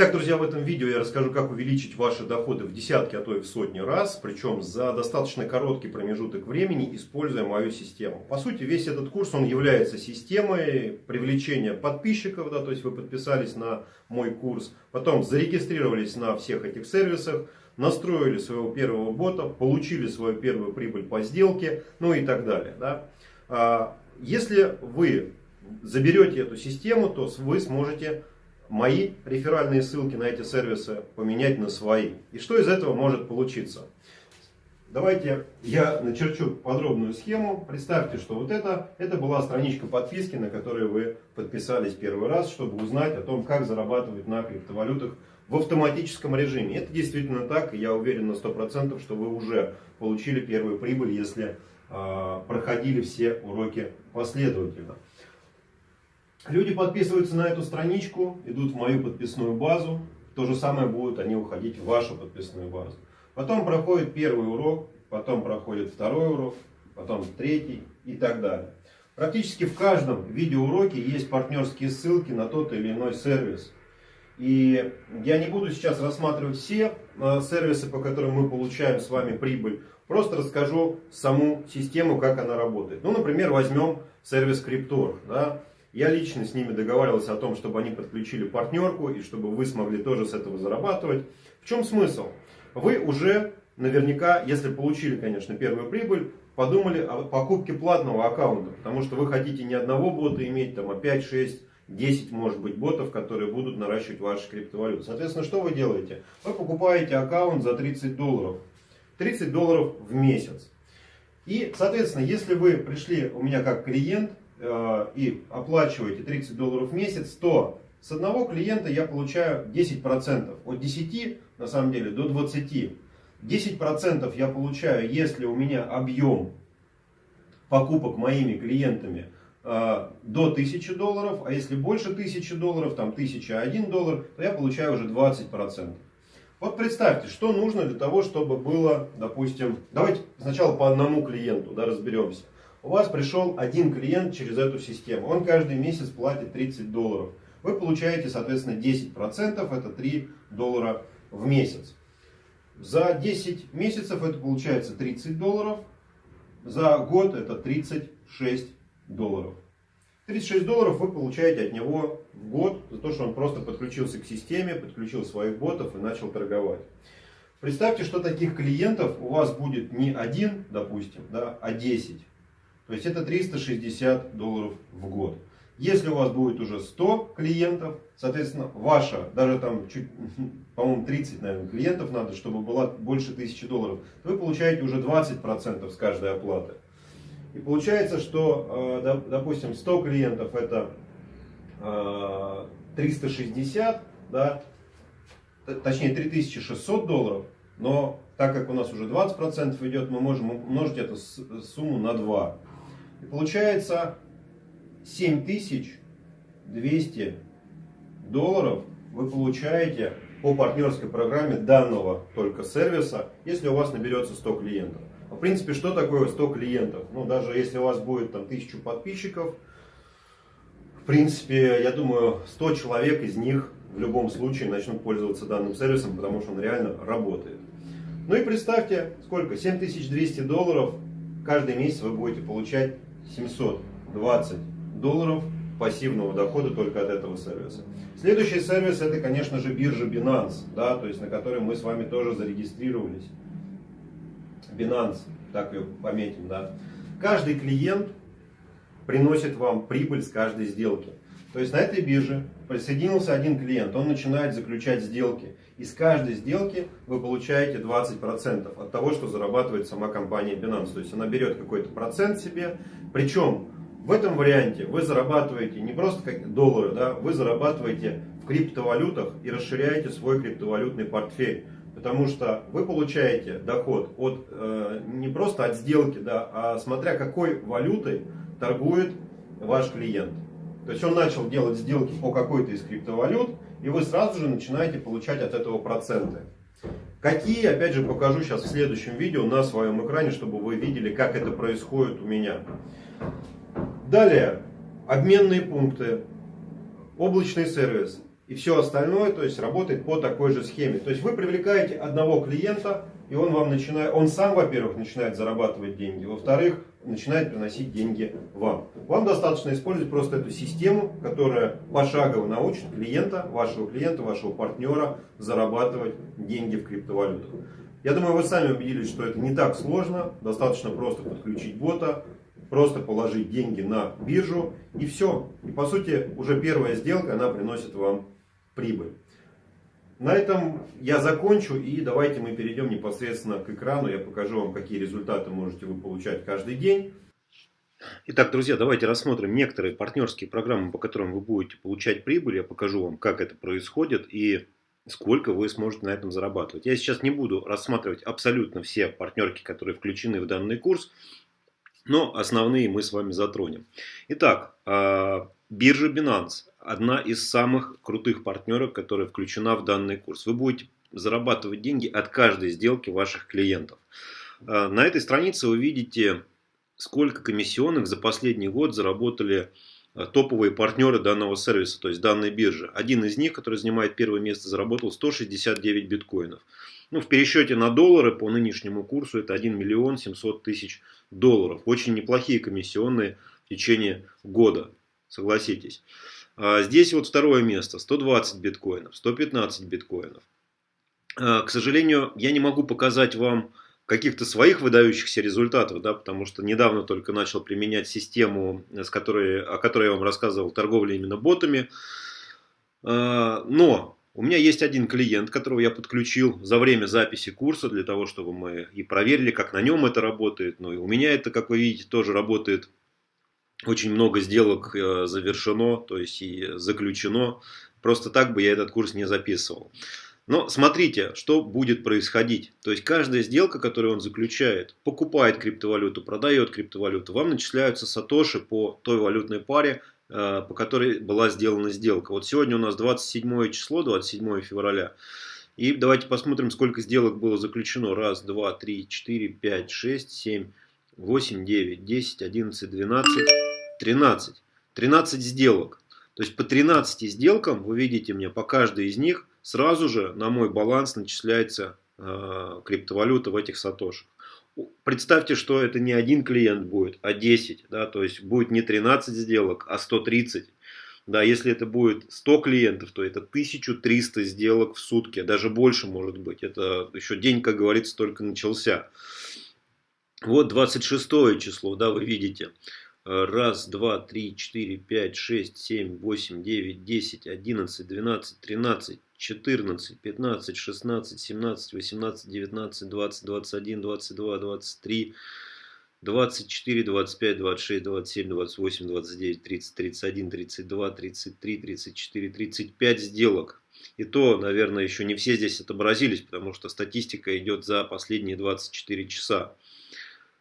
Так, друзья, в этом видео я расскажу, как увеличить ваши доходы в десятки, а то и в сотни раз, причем за достаточно короткий промежуток времени, используя мою систему. По сути, весь этот курс, он является системой привлечения подписчиков, да, то есть вы подписались на мой курс, потом зарегистрировались на всех этих сервисах, настроили своего первого бота, получили свою первую прибыль по сделке, ну и так далее. Да. А, если вы заберете эту систему, то вы сможете мои реферальные ссылки на эти сервисы поменять на свои. И что из этого может получиться? Давайте я начерчу подробную схему. Представьте, что вот это, это была страничка подписки, на которой вы подписались первый раз, чтобы узнать о том, как зарабатывать на криптовалютах в автоматическом режиме. Это действительно так, и я уверен на 100%, что вы уже получили первую прибыль, если э, проходили все уроки последовательно. Люди подписываются на эту страничку, идут в мою подписную базу. То же самое будут они уходить в вашу подписную базу. Потом проходит первый урок, потом проходит второй урок, потом третий и так далее. Практически в каждом видеоуроке есть партнерские ссылки на тот или иной сервис. И я не буду сейчас рассматривать все э, сервисы, по которым мы получаем с вами прибыль. Просто расскажу саму систему, как она работает. Ну, например, возьмем сервис Cryptor. Да? Я лично с ними договаривался о том, чтобы они подключили партнерку и чтобы вы смогли тоже с этого зарабатывать. В чем смысл? Вы уже наверняка, если получили, конечно, первую прибыль, подумали о покупке платного аккаунта. Потому что вы хотите не одного бота иметь, там, а 5, 6, 10, может быть, ботов, которые будут наращивать ваши криптовалюты. Соответственно, что вы делаете? Вы покупаете аккаунт за 30 долларов. 30 долларов в месяц. И, соответственно, если вы пришли у меня как клиент, и оплачиваете 30 долларов в месяц, то с одного клиента я получаю 10%. От 10 на самом деле до 20. 10% я получаю, если у меня объем покупок моими клиентами э, до 1000 долларов, а если больше 1000 долларов, там 1001 доллар, то я получаю уже 20%. Вот представьте, что нужно для того, чтобы было, допустим, давайте сначала по одному клиенту да, разберемся. У вас пришел один клиент через эту систему. Он каждый месяц платит 30 долларов. Вы получаете, соответственно, 10%, это 3 доллара в месяц. За 10 месяцев это получается 30 долларов. За год это 36 долларов. 36 долларов вы получаете от него в год за то, что он просто подключился к системе, подключил своих ботов и начал торговать. Представьте, что таких клиентов у вас будет не один, допустим, да, а 10. То есть это 360 долларов в год. Если у вас будет уже 100 клиентов, соответственно, ваша, даже там по-моему, 30, наверное, клиентов надо, чтобы было больше 1000 долларов, вы получаете уже 20% с каждой оплаты. И получается, что, э, допустим, 100 клиентов это 360, э, да, точнее 3600 долларов, но так как у нас уже 20% идет, мы можем умножить эту сумму на 2. И получается 7200 долларов вы получаете по партнерской программе данного только сервиса, если у вас наберется 100 клиентов. В принципе, что такое 100 клиентов? Ну, даже если у вас будет там 1000 подписчиков, в принципе, я думаю, 100 человек из них в любом случае начнут пользоваться данным сервисом, потому что он реально работает. Ну и представьте, сколько? 7200 долларов каждый месяц вы будете получать 720 долларов пассивного дохода только от этого сервиса. Следующий сервис это, конечно же, биржа Binance, да, то есть на которой мы с вами тоже зарегистрировались. Binance, так ее пометим, да. Каждый клиент приносит вам прибыль с каждой сделки. То есть на этой бирже присоединился один клиент, он начинает заключать сделки. И с каждой сделки вы получаете 20% от того, что зарабатывает сама компания Binance. То есть она берет какой-то процент себе. Причем в этом варианте вы зарабатываете не просто как доллары, да, вы зарабатываете в криптовалютах и расширяете свой криптовалютный портфель. Потому что вы получаете доход от, э, не просто от сделки, да, а смотря какой валютой торгует ваш клиент. То есть он начал делать сделки по какой-то из криптовалют, и вы сразу же начинаете получать от этого проценты. Какие, опять же, покажу сейчас в следующем видео на своем экране, чтобы вы видели, как это происходит у меня. Далее, обменные пункты, облачный сервис. и все остальное, то есть работает по такой же схеме. То есть вы привлекаете одного клиента, и он вам начинает, он сам, во-первых, начинает зарабатывать деньги, во-вторых, начинает приносить деньги вам. Вам достаточно использовать просто эту систему, которая пошагово научит клиента, вашего клиента, вашего партнера зарабатывать деньги в криптовалютах. Я думаю, вы сами убедились, что это не так сложно. Достаточно просто подключить бота, просто положить деньги на биржу и все. И по сути уже первая сделка, она приносит вам прибыль. На этом я закончу и давайте мы перейдем непосредственно к экрану. Я покажу вам, какие результаты можете вы получать каждый день. Итак, друзья, давайте рассмотрим некоторые партнерские программы, по которым вы будете получать прибыль. Я покажу вам, как это происходит и сколько вы сможете на этом зарабатывать. Я сейчас не буду рассматривать абсолютно все партнерки, которые включены в данный курс, но основные мы с вами затронем. Итак, а, Биржа Binance – одна из самых крутых партнеров, которая включена в данный курс. Вы будете зарабатывать деньги от каждой сделки ваших клиентов. А, на этой странице вы видите, сколько комиссионных за последний год заработали а, топовые партнеры данного сервиса, то есть данной биржи. Один из них, который занимает первое место, заработал 169 биткоинов. Ну, в пересчете на доллары по нынешнему курсу это 1 миллион 700 тысяч долларов. Очень неплохие комиссионные в течение года согласитесь. А здесь вот второе место, 120 биткоинов, 115 биткоинов. А, к сожалению, я не могу показать вам каких-то своих выдающихся результатов, да, потому что недавно только начал применять систему, с которой, о которой я вам рассказывал, торговля именно ботами. А, но у меня есть один клиент, которого я подключил за время записи курса, для того, чтобы мы и проверили, как на нем это работает. Ну и у меня это, как вы видите, тоже работает очень много сделок э, завершено, то есть и заключено. Просто так бы я этот курс не записывал. Но смотрите, что будет происходить. То есть каждая сделка, которую он заключает, покупает криптовалюту, продает криптовалюту, вам начисляются сатоши по той валютной паре, по которой была сделана сделка. Вот сегодня у нас 27 число, 27 февраля. И давайте посмотрим, сколько сделок было заключено. Раз, два, три, четыре, пять, шесть, семь, восемь, девять, десять, одиннадцать, двенадцать. 13. 13 сделок. То есть по 13 сделкам, вы видите мне, по каждой из них сразу же на мой баланс начисляется э, криптовалюта в этих сатошах. Представьте, что это не один клиент будет, а 10. Да, то есть будет не 13 сделок, а 130. Да, если это будет 100 клиентов, то это 1300 сделок в сутки, даже больше может быть. Это еще день, как говорится, только начался. Вот 26 число, да, вы видите. Раз, два, три, четыре, пять, шесть, семь, восемь, девять, десять, одиннадцать, двенадцать, тринадцать, четырнадцать, пятнадцать, шестнадцать, семнадцать, восемнадцать, девятнадцать, двадцать, двадцать один, двадцать два, двадцать три, двадцать четыре, двадцать пять, двадцать шесть, двадцать семь, двадцать восемь, двадцать девять, тридцать, тридцать один, тридцать два, тридцать три, тридцать четыре, тридцать пять сделок. И то, наверное, еще не все здесь отобразились, потому что статистика идет за последние 24 часа.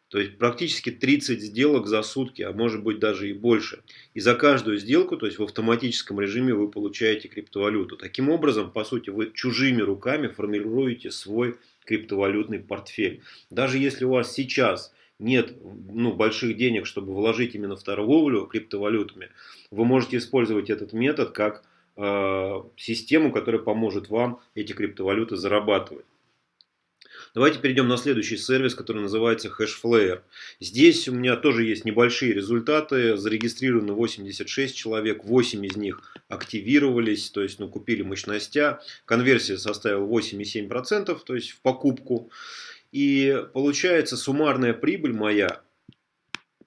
То есть практически 30 сделок за сутки, а может быть даже и больше. И за каждую сделку, то есть в автоматическом режиме вы получаете криптовалюту. Таким образом, по сути, вы чужими руками формируете свой криптовалютный портфель. Даже если у вас сейчас нет ну, больших денег, чтобы вложить именно в торговлю криптовалютами, вы можете использовать этот метод как э, систему, которая поможет вам эти криптовалюты зарабатывать. Давайте перейдем на следующий сервис, который называется Hashflare. Здесь у меня тоже есть небольшие результаты. Зарегистрировано 86 человек, 8 из них активировались, то есть ну, купили мощностя. Конверсия составила 8,7%, то есть в покупку. И получается суммарная прибыль моя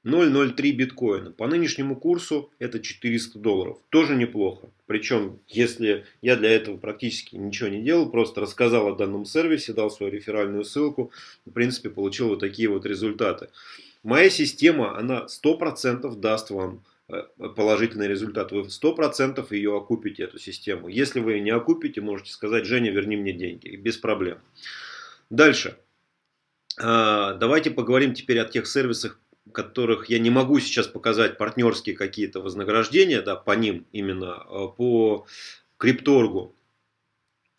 0,03 биткоина. По нынешнему курсу это 400 долларов. Тоже неплохо. Причем, если я для этого практически ничего не делал, просто рассказал о данном сервисе, дал свою реферальную ссылку, в принципе, получил вот такие вот результаты. Моя система, она 100% даст вам э, положительный результат. Вы 100% ее окупите, эту систему. Если вы ее не окупите, можете сказать, Женя, верни мне деньги. Без проблем. Дальше. А, давайте поговорим теперь о тех сервисах, которых я не могу сейчас показать партнерские какие-то вознаграждения, да, по ним именно, а, по крипторгу.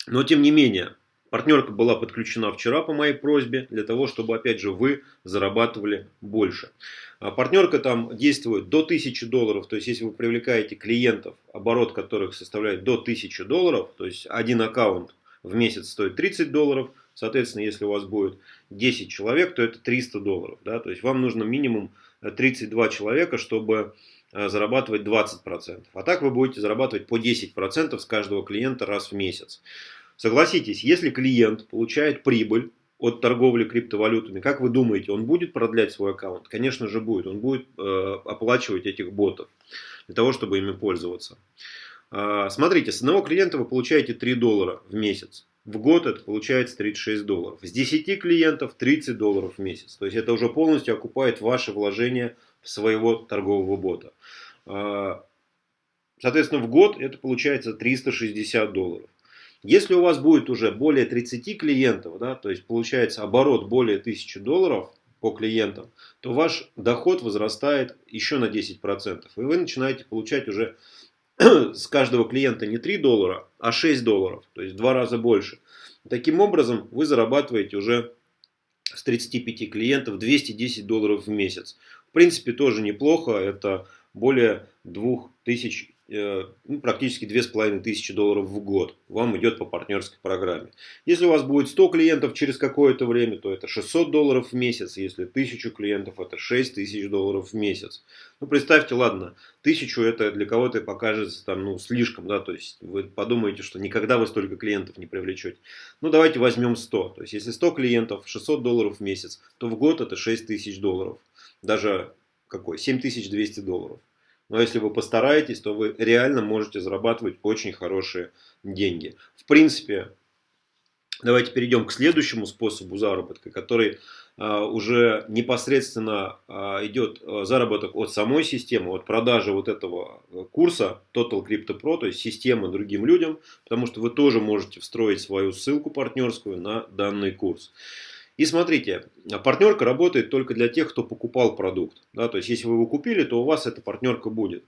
Но тем не менее, Партнерка была подключена вчера по моей просьбе, для того, чтобы, опять же, вы зарабатывали больше. А партнерка там действует до 1000 долларов, то есть, если вы привлекаете клиентов, оборот которых составляет до 1000 долларов, то есть, один аккаунт в месяц стоит 30 долларов, соответственно, если у вас будет 10 человек, то это 300 долларов. Да? То есть, вам нужно минимум 32 человека, чтобы э, зарабатывать 20%. А так вы будете зарабатывать по 10% с каждого клиента раз в месяц. Согласитесь, если клиент получает прибыль от торговли криптовалютами, как вы думаете, он будет продлять свой аккаунт? Конечно же будет. Он будет э, оплачивать этих ботов для того, чтобы ими пользоваться. Э, смотрите, с одного клиента вы получаете 3 доллара в месяц. В год это получается 36 долларов. С 10 клиентов 30 долларов в месяц. То есть это уже полностью окупает ваше вложение в своего торгового бота. Э, соответственно, в год это получается 360 долларов. Если у вас будет уже более 30 клиентов, да, то есть получается оборот более 1000 долларов по клиентам, то ваш доход возрастает еще на 10%. И вы начинаете получать уже с каждого клиента не 3 доллара, а 6 долларов, то есть в два раза больше. Таким образом, вы зарабатываете уже с 35 клиентов 210 долларов в месяц. В принципе, тоже неплохо, это более 2000 Э, ну, практически 2500 долларов в год вам идет по партнерской программе. Если у вас будет 100 клиентов через какое-то время, то это 600 долларов в месяц. Если 1000 клиентов, это 6000 долларов в месяц. Ну, представьте, ладно, 1000 это для кого-то покажется там, ну, слишком, да, то есть вы подумаете, что никогда вы столько клиентов не привлечете. Ну, давайте возьмем 100. То есть, если 100 клиентов, 600 долларов в месяц, то в год это 6000 долларов. Даже какой? 7200 долларов. Но если вы постараетесь, то вы реально можете зарабатывать очень хорошие деньги. В принципе, давайте перейдем к следующему способу заработка, который а, уже непосредственно а, идет а, заработок от самой системы, от продажи вот этого курса Total Crypto Pro, то есть системы другим людям, потому что вы тоже можете встроить свою ссылку партнерскую на данный курс. И смотрите, партнерка работает только для тех, кто покупал продукт. Да, то есть, если вы его купили, то у вас эта партнерка будет.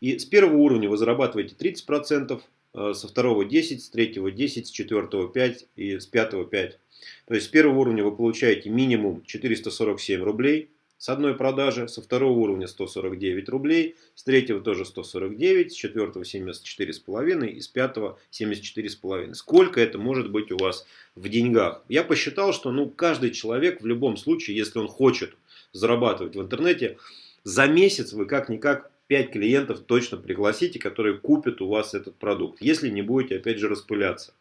И с первого уровня вы зарабатываете 30%, э, со второго 10, с третьего 10, с четвертого 5 и с пятого 5. То есть, с первого уровня вы получаете минимум 447 рублей, с одной продажи, со второго уровня 149 рублей, с третьего тоже 149, с четвертого 74,5 и с пятого 74,5. Сколько это может быть у вас в деньгах? Я посчитал, что ну, каждый человек в любом случае, если он хочет зарабатывать в интернете, за месяц вы как-никак 5 клиентов точно пригласите, которые купят у вас этот продукт, если не будете опять же распыляться.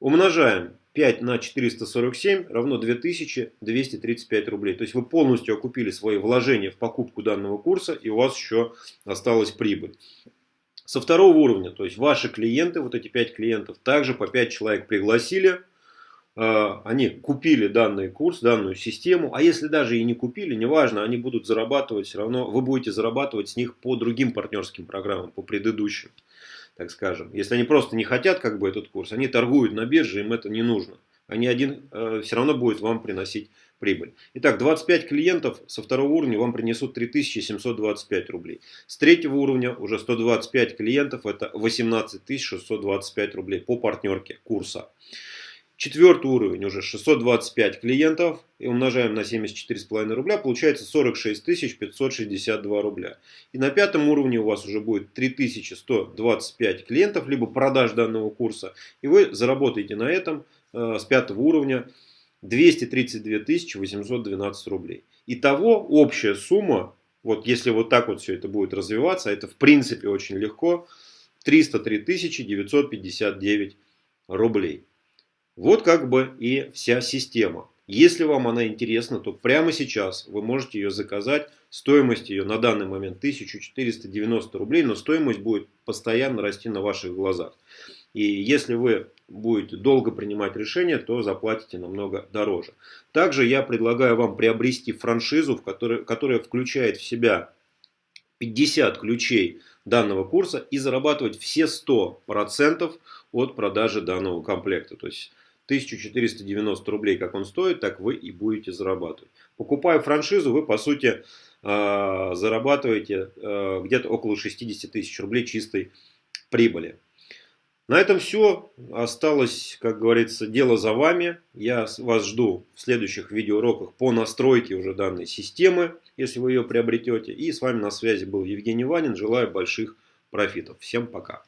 Умножаем 5 на 447 равно 2235 рублей. То есть вы полностью окупили свои вложения в покупку данного курса и у вас еще осталась прибыль. Со второго уровня, то есть ваши клиенты, вот эти 5 клиентов, также по 5 человек пригласили. А, они купили данный курс, данную систему. А если даже и не купили, неважно, они будут зарабатывать все равно, вы будете зарабатывать с них по другим партнерским программам, по предыдущим так скажем. Если они просто не хотят как бы этот курс, они торгуют на бирже, им это не нужно. Они один э, все равно будет вам приносить прибыль. Итак, 25 клиентов со второго уровня вам принесут 3725 рублей. С третьего уровня уже 125 клиентов, это 18 625 рублей по партнерке курса. Четвертый уровень уже 625 клиентов и умножаем на 74,5 рубля, получается 46 562 рубля. И на пятом уровне у вас уже будет 3125 клиентов, либо продаж данного курса. И вы заработаете на этом э, с пятого уровня 232 812 рублей. Итого общая сумма, вот если вот так вот все это будет развиваться, это в принципе очень легко, 303 959 рублей. Вот как бы и вся система. Если вам она интересна, то прямо сейчас вы можете ее заказать. Стоимость ее на данный момент 1490 рублей, но стоимость будет постоянно расти на ваших глазах. И если вы будете долго принимать решение, то заплатите намного дороже. Также я предлагаю вам приобрести франшизу, в которой, которая включает в себя 50 ключей данного курса и зарабатывать все 100% от продажи данного комплекта. То есть 1490 рублей, как он стоит, так вы и будете зарабатывать. Покупая франшизу, вы по сути а, зарабатываете а, где-то около 60 тысяч рублей чистой прибыли. На этом все. Осталось, как говорится, дело за вами. Я вас жду в следующих видеоуроках по настройке уже данной системы, если вы ее приобретете. И с вами на связи был Евгений Ванин. Желаю больших профитов. Всем пока.